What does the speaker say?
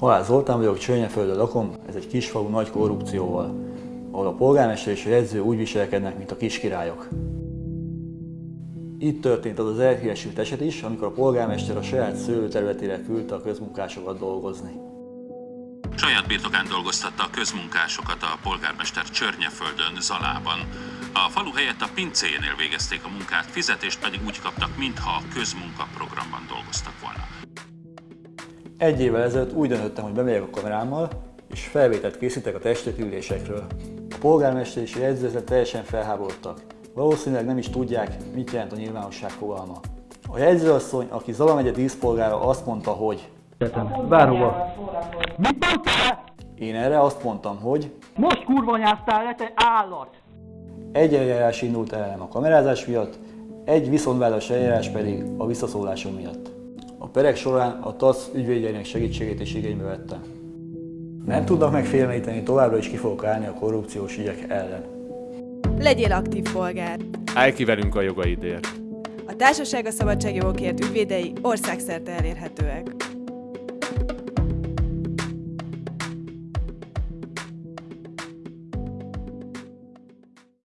Halál Zoltán vagyok, Csörnyeföldön lakom, ez egy kisfalu nagy korrupcióval, ahol a polgármester és a jegyző úgy viselkednek, mint a kiskirályok. Itt történt az az elhíresült eset is, amikor a polgármester a saját szőlőterületére küldte a közmunkásokat dolgozni. Saját birtokán dolgoztatta a közmunkásokat a polgármester Csörnyeföldön, Zalában. A falu helyett a pincéjénél végezték a munkát, fizetést pedig úgy kaptak, mintha a közmunkaprogramban dolgoztak. Egy évvel ezelőtt úgy döntöttem, hogy bemegyek a kamerámmal, és felvételt készítek a testületülésekről. A polgármester és a jegyzőzet teljesen felháborodtak. Valószínűleg nem is tudják, mit jelent a nyilvánosság fogalma. A jegyzőasszony, aki Zala megye díszpolgára azt mondta, hogy Bárhova. Mit mondtál? én erre azt mondtam, hogy Most kurva nyáztál le, te állat! egy eljárás indult ellenem a kamerázás miatt, egy viszontvállalas eljárás pedig a visszaszólásom miatt. A perek során a TASZ ügyvédjeinek segítségét is igénybe vettem. Nem tudnak megfélemlíteni, továbbra is ki fogok állni a korrupciós ügyek ellen. Legyél aktív polgár! Állj ki velünk a jogaidért! A Társaság a Szabadságjogokért ügyvédei országszerte elérhetőek.